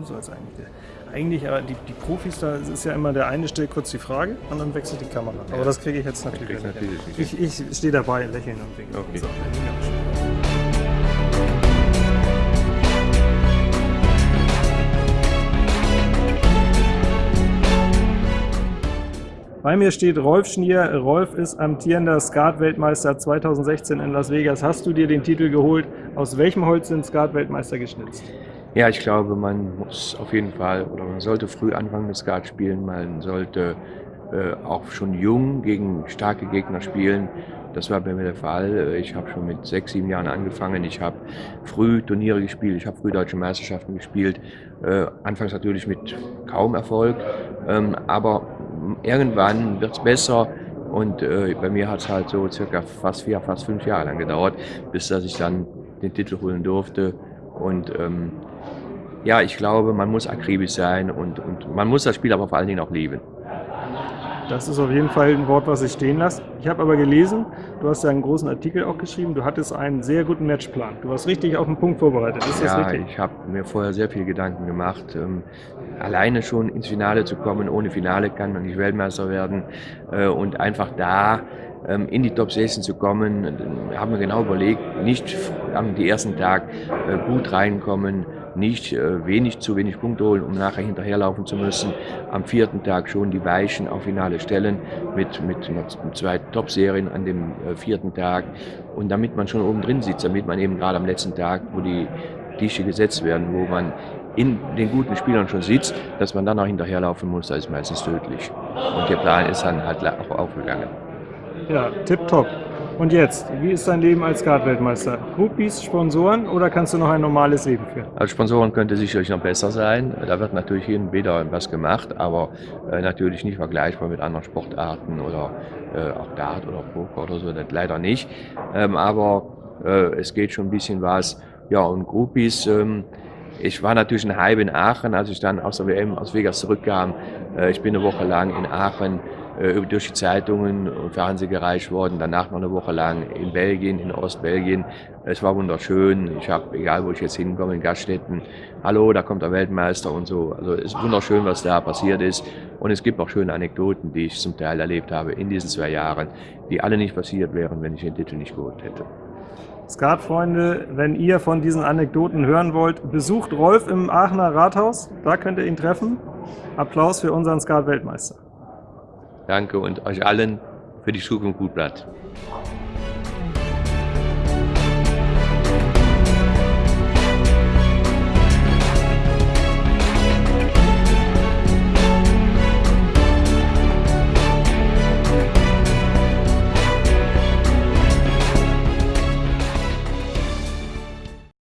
du sollst eigentlich. Eigentlich, aber die, die Profis, da ist ja immer der eine stellt kurz die Frage und dann wechselt die Kamera. Aber das kriege ich jetzt natürlich nicht. Ich, ich stehe dabei, lächeln und winken. Okay. So. Bei mir steht Rolf Schnier. Rolf ist amtierender Skat-Weltmeister 2016 in Las Vegas. Hast du dir den Titel geholt? Aus welchem Holz sind Skat-Weltmeister geschnitzt? Ja, ich glaube, man muss auf jeden Fall oder man sollte früh anfangen mit Skat spielen. Man sollte äh, auch schon jung gegen starke Gegner spielen. Das war bei mir der Fall. Ich habe schon mit sechs, sieben Jahren angefangen. Ich habe früh Turniere gespielt, ich habe früh deutsche Meisterschaften gespielt. Äh, anfangs natürlich mit kaum Erfolg, ähm, aber irgendwann wird es besser. Und äh, bei mir hat es halt so circa fast vier, fast fünf Jahre lang gedauert, bis dass ich dann den Titel holen durfte. Und ähm, ja, ich glaube, man muss akribisch sein und, und man muss das Spiel aber vor allen Dingen auch lieben. Das ist auf jeden Fall ein Wort, was ich stehen lasse. Ich habe aber gelesen, du hast ja einen großen Artikel auch geschrieben, du hattest einen sehr guten Matchplan. Du warst richtig auf den Punkt vorbereitet. Ist das ja, richtig? ich habe mir vorher sehr viel Gedanken gemacht. Ähm, alleine schon ins Finale zu kommen, ohne Finale kann man nicht Weltmeister werden. Äh, und einfach da ähm, in die Top 16 zu kommen, haben wir genau überlegt, nicht am ersten Tag äh, gut reinkommen, nicht äh, wenig zu wenig Punkte holen, um nachher hinterherlaufen zu müssen. Am vierten Tag schon die Weichen auf Finale stellen mit, mit, mit zwei Top-Serien an dem äh, vierten Tag. Und damit man schon oben drin sitzt, damit man eben gerade am letzten Tag, wo die Tische gesetzt werden, wo man in den guten Spielern schon sitzt, dass man dann auch hinterherlaufen muss, das ist meistens tödlich. Und der Plan ist dann halt auch aufgegangen. Ja, tipptopp. Und jetzt, wie ist dein Leben als Skat-Weltmeister? Groupies, Sponsoren oder kannst du noch ein normales Leben führen? Als Sponsoren könnte sicherlich noch besser sein. Da wird natürlich hin und wieder was gemacht, aber äh, natürlich nicht vergleichbar mit anderen Sportarten oder äh, auch Dart oder Poker oder so, das leider nicht. Ähm, aber äh, es geht schon ein bisschen was. Ja, und Groupies, ähm, ich war natürlich ein Hype in Aachen, als ich dann aus der WM aus Vegas zurückkam. Äh, ich bin eine Woche lang in Aachen äh, durch die Zeitungen und Fernsehen gereicht worden. Danach noch eine Woche lang in Belgien, in Ostbelgien. Es war wunderschön. Ich habe, egal wo ich jetzt hinkomme, in Gaststätten, hallo, da kommt der Weltmeister und so. Also es ist wunderschön, was da passiert ist. Und es gibt auch schöne Anekdoten, die ich zum Teil erlebt habe in diesen zwei Jahren, die alle nicht passiert wären, wenn ich den Titel nicht geholt hätte. Skatfreunde, wenn ihr von diesen Anekdoten hören wollt, besucht Rolf im Aachener Rathaus. Da könnt ihr ihn treffen. Applaus für unseren Skat-Weltmeister. Danke und euch allen für die Zukunft gut bleibt.